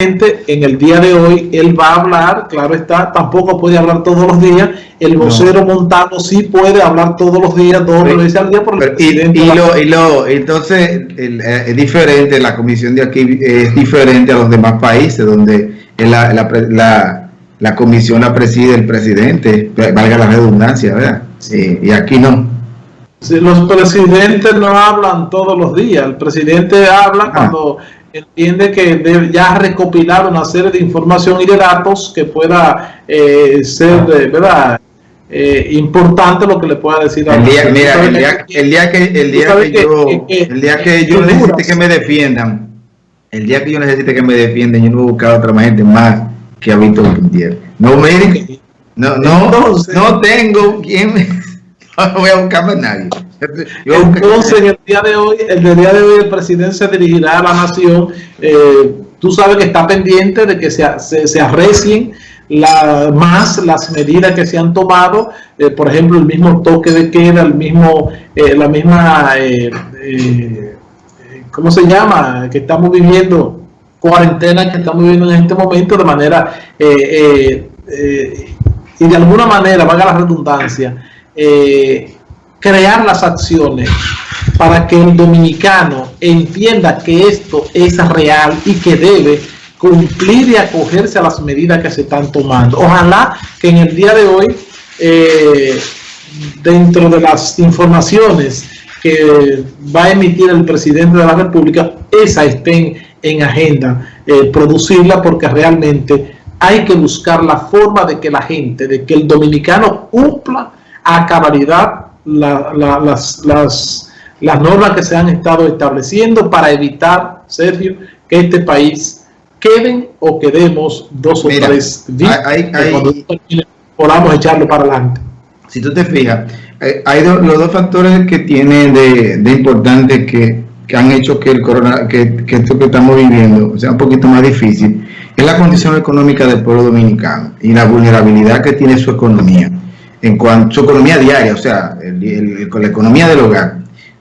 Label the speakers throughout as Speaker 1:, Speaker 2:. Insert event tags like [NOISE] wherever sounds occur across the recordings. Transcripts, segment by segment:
Speaker 1: en el día de hoy él va a hablar, claro está, tampoco puede hablar todos los días, el vocero Montano sí puede hablar todos los días, dos veces al día por el
Speaker 2: presidente. Y, lo, y lo, entonces eh, es diferente, la comisión de aquí es diferente a los demás países donde la, la, la, comisión la preside el presidente, valga la redundancia, ¿verdad? Sí, y aquí no.
Speaker 1: los presidentes no hablan todos los días, el presidente habla ah. cuando entiende que debe ya recopilar una serie de información y de datos que pueda eh, ser, ¿verdad? Eh, importante lo que le pueda decir
Speaker 2: a el día, mira, el día, el día, que el día que, yo el día que yo necesite que me defiendan el día que yo necesite que me defiendan yo no voy a buscar a otra gente más que a Víctor Gutiérrez. No me no no no tengo quien [LAUGHS] no voy a buscar a nadie
Speaker 1: entonces, en el día de hoy, el día de hoy, el presidente se dirigirá a la nación. Eh, tú sabes que está pendiente de que se, se, arrecien la, más las medidas que se han tomado, eh, por ejemplo, el mismo toque de queda, el mismo, eh, la misma, ¿cómo se llama? Que estamos viviendo, cuarentena que estamos viviendo en este momento de manera, y de alguna manera, valga la redundancia, crear las acciones para que el dominicano entienda que esto es real y que debe cumplir y acogerse a las medidas que se están tomando. Ojalá que en el día de hoy, eh, dentro de las informaciones que va a emitir el presidente de la República, esa estén en agenda, eh, producirla porque realmente hay que buscar la forma de que la gente, de que el dominicano cumpla a cabalidad las, las, las normas que se han estado estableciendo para evitar, Sergio, que este país queden o quedemos dos o tres días podamos echarlo para adelante.
Speaker 2: Si tú te fijas, eh, hay los dos factores que tienen de, de importante que, que, han hecho que el corona, que, que, esto que estamos viviendo sea un poquito más difícil, es la condición económica del pueblo dominicano y la vulnerabilidad que tiene su economía en cuanto a su economía diaria, o sea, con la economía del hogar,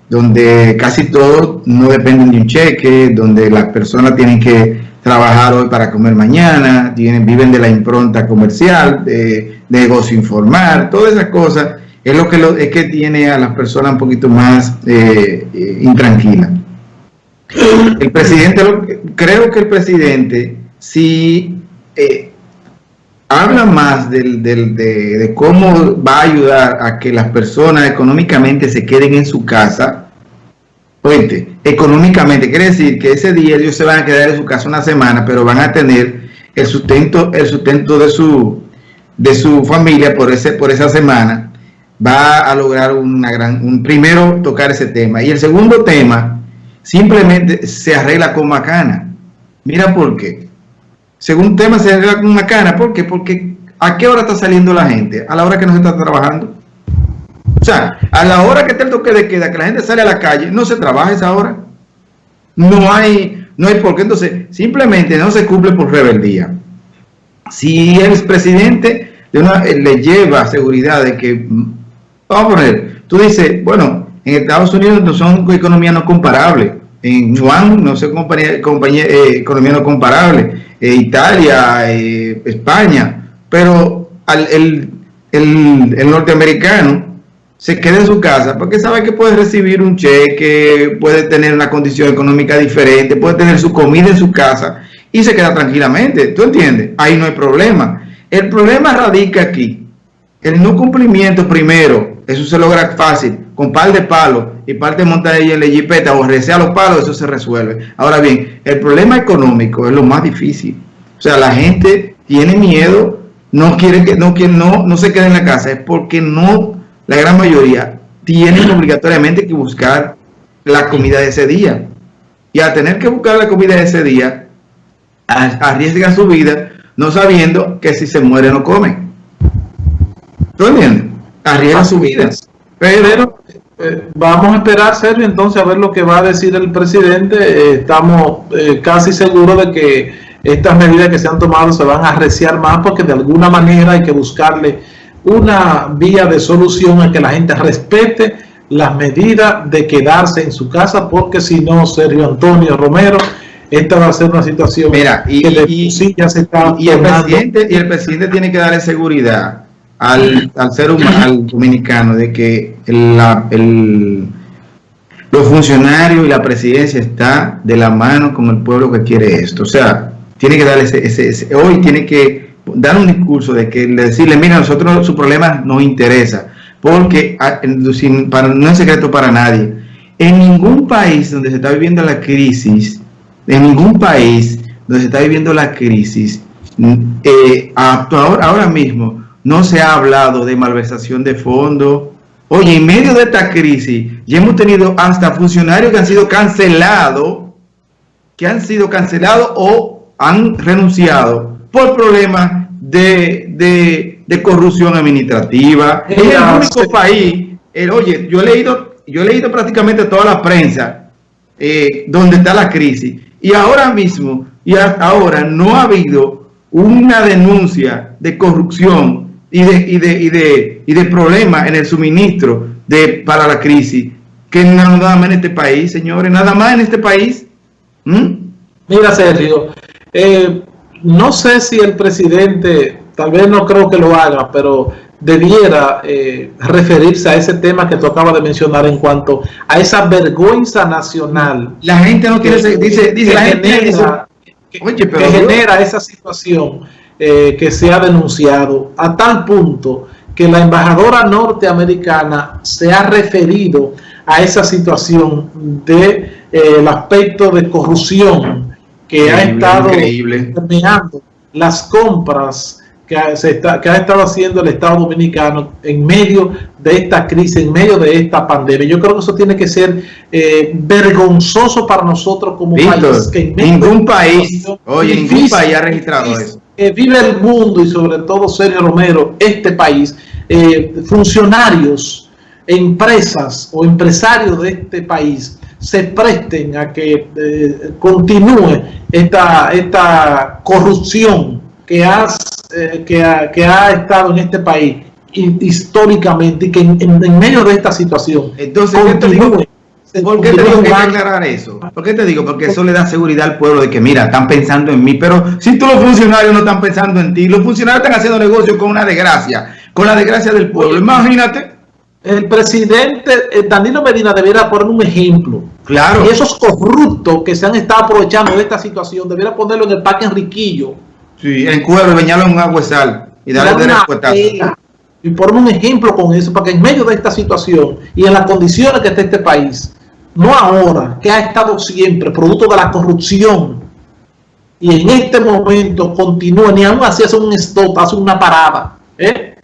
Speaker 2: donde casi todos no dependen de un cheque, donde las personas tienen que trabajar hoy para comer mañana, viven de la impronta comercial, de, negocio informal, todas esas cosas, es lo que, lo, es que tiene a las personas un poquito más eh, eh, intranquilas. El presidente, creo que el presidente sí eh, habla más del, de, cómo va a ayudar a que las personas económicamente se queden en su casa. Oye, económicamente, quiere decir que ese día ellos se van a quedar en su casa una semana, pero van a tener el sustento, el sustento de su, de su familia por, ese, por esa semana. Va a lograr una gran, un primero tocar ese tema. Y el segundo tema, simplemente se arregla con macana. Mira por qué según tema se arregla con una cana. ¿Por qué? Porque ¿a qué hora está saliendo la gente? A la hora que no se está trabajando. O sea, a la hora que está el toque de queda, que la gente sale a la calle, no se trabaja esa hora. No hay, no hay por qué. Entonces, simplemente no se cumple por rebeldía. Si el presidente de una, eh, le lleva seguridad de que, vamos a poner, tú dices, bueno, en Estados Unidos no son economías no comparables. En Juan no son compañía, eh, economía no comparable eh, Italia, eh, España, pero el, norteamericano se queda en su casa porque sabe que puede recibir un cheque, puede tener una condición económica diferente, puede tener su comida en su casa y se queda tranquilamente. ¿Tú entiendes? Ahí no hay problema. El problema radica aquí. El no cumplimiento primero, eso se logra fácil, con par de palos y parte de montar en la jipeta o a los palos, eso se resuelve. Ahora bien, el problema económico es lo más difícil. O sea, la gente tiene miedo, no quiere que no, no, no se quede en la casa, es porque no, la gran mayoría, tienen obligatoriamente que buscar la comida de ese día. Y al tener que buscar la comida de ese día, arriesga su vida, no sabiendo que si se muere no come. ¿Tú entiendes? Arriesga su vida.
Speaker 1: Pero eh, vamos a esperar, Sergio, entonces a ver lo que va a decir el presidente. Eh, estamos eh, casi seguros de que estas medidas que se han tomado se van a arreciar más porque de alguna manera hay que buscarle una vía de solución a que la gente respete las medidas de quedarse en su casa porque si no, Sergio Antonio Romero, esta va a ser una situación
Speaker 2: Mira, y,
Speaker 1: que
Speaker 2: y-
Speaker 1: sí ya se está
Speaker 2: y el presidente y el presidente tiene que darle seguridad al, al ser humano al dominicano de que la- el- los funcionarios y la presidencia está de la mano con el pueblo que quiere esto. O sea tiene que darle ese, ese- hoy tiene que dar un discurso de que de decirle mira nosotros su problema nos interesa porque sin- para, no es secreto para nadie. En ningún país donde se está viviendo la crisis en ningún país donde se está viviendo la crisis, mm, eh, hasta ahora, ahora mismo no se ha hablado de malversación de fondos. Oye, en medio de esta crisis, ya hemos tenido hasta funcionarios que han sido cancelados, que han sido cancelados o han renunciado por problemas de, de- de corrupción administrativa. Es el único país, el- oye, yo he leído, yo he leído prácticamente toda la prensa eh, donde está la crisis. Y ahora mismo, y hasta ahora, no ha habido una denuncia de corrupción y de, y de, y de, y de problemas en el suministro de, para la crisis, que nada más en este país, señores, nada más en este país. ¿Mm?
Speaker 1: Mira, Sergio, eh, no sé si el presidente, tal vez no creo que lo haga, pero debiera eh, referirse a ese tema que tú acabas de mencionar en cuanto a esa vergüenza nacional
Speaker 2: La gente no tiene,
Speaker 1: que-
Speaker 2: dice, dice, la gente oye,
Speaker 1: que genera esa situación eh, que se ha denunciado a tal punto que la embajadora norteamericana se ha referido a esa situación de eh, el aspecto de corrupción que ha estado permeando las compras que ha, se está- que ha estado haciendo el Estado Dominicano en medio de esta crisis, en medio de esta pandemia. Yo creo que eso tiene que ser eh, vergonzoso para nosotros como
Speaker 2: Víctor,
Speaker 1: país. Que en medio
Speaker 2: ningún país, oye, ningún
Speaker 1: difícil,
Speaker 2: país ha registrado
Speaker 1: difícil,
Speaker 2: eso.
Speaker 1: Que vive el mundo y sobre todo Sergio Romero, este país, eh, funcionarios, empresas o empresarios de este país se presten a que eh, continúe esta, esta corrupción que, has, eh, que, ha, que ha estado en este país hi- históricamente y que en, en- en medio de esta situación
Speaker 2: Entonces,
Speaker 1: continúe.
Speaker 2: ¿Por qué te digo que hay que
Speaker 1: jugando.
Speaker 2: aclarar eso? ¿Por qué te digo? Porque eso le da seguridad al pueblo de que, mira, están pensando en mí, pero si todos los funcionarios no están pensando en ti, los funcionarios están haciendo negocio con una desgracia, con la desgracia del pueblo. Imagínate.
Speaker 1: El presidente eh, Danilo Medina debería poner un ejemplo.
Speaker 2: Claro.
Speaker 1: Y esos corruptos que se han estado aprovechando de esta situación, debería ponerlo en el parque Enriquillo.
Speaker 2: Sí, en cuero, bañarlo en agua y sal y darle
Speaker 1: Dar
Speaker 2: de respuesta.
Speaker 1: Y poner un ejemplo con eso, para que en medio de esta situación y en las condiciones que está este país, no ahora, que ha estado siempre producto de la corrupción, y en este momento continúa, ni aún así hace un stop, hace una parada, ¿eh?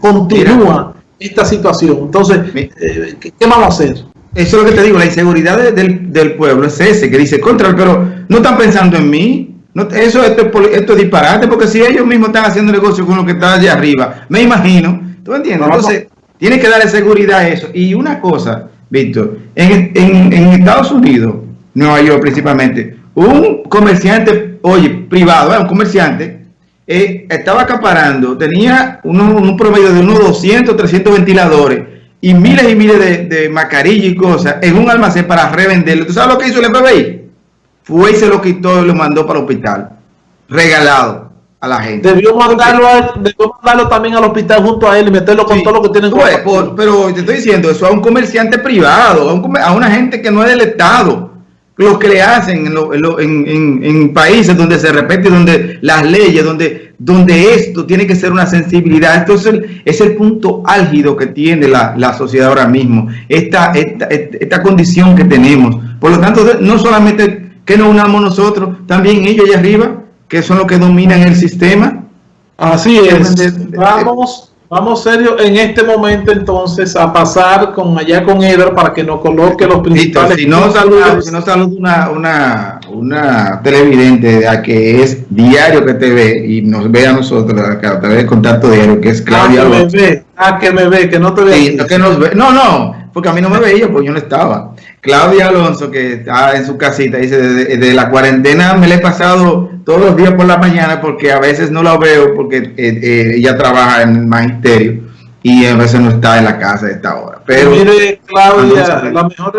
Speaker 1: continúa esta situación. Entonces, eh, ¿qué, qué vamos a hacer?
Speaker 2: Eso es lo que te digo, la inseguridad de- del, del pueblo es ese, que dice, contra, pero no están pensando en mí. No, eso esto esto es disparate, porque si ellos mismos están haciendo negocio con lo que está allá arriba, me imagino, ¿tú entiendes? Entonces, tiene que darle seguridad a eso. Y una cosa, Víctor, en, en- en Estados Unidos, Nueva York principalmente, un comerciante, oye, privado, ¿eh? un comerciante, eh, estaba acaparando, tenía uno- un promedio de unos 200, 300 ventiladores y miles y miles de, de mascarillas y cosas en un almacén para revenderlo. ¿Tú sabes lo que hizo el FBI? Fue y se lo quitó y lo mandó para el hospital, regalado a la gente.
Speaker 1: Debió mandarlo, a- debió mandarlo también al hospital junto a él y meterlo con
Speaker 2: Sí.
Speaker 1: todo lo que tienen
Speaker 2: Tú ves, por- pero te estoy diciendo eso a un comerciante privado, a, un comer- a una gente que no es del Estado. Lo que le hacen en, lo- en lo- en- en- en países donde se respete, donde las leyes, donde, donde esto tiene que ser una sensibilidad. Esto es el, punto álgido que tiene la, la sociedad ahora mismo, esta, esta, esta condición que tenemos. Por lo tanto, no solamente que nos unamos nosotros, también ellos allá arriba, que son los que dominan el sistema.
Speaker 1: Así es. Vamos, vamos serio en este momento entonces a pasar con allá con Eder para que nos coloque los principales.
Speaker 2: si no saludo, si no saludo una, una, una televidente a que es diario que te ve y nos ve a nosotros a través de contacto diario, que es Claudia
Speaker 1: que me ve, ah, que me ve, que no te ve.
Speaker 2: Sí, que nos ve- no, no, porque a mí no me veía, pues yo no estaba. Claudia Alonso, que está en su casita, dice, desde, desde la cuarentena me la he pasado todos los días por la mañana porque a veces no la veo porque eh, eh, ella trabaja en el magisterio y a veces no está en la casa a esta hora. Pero
Speaker 1: Mire, Claudia, la mejor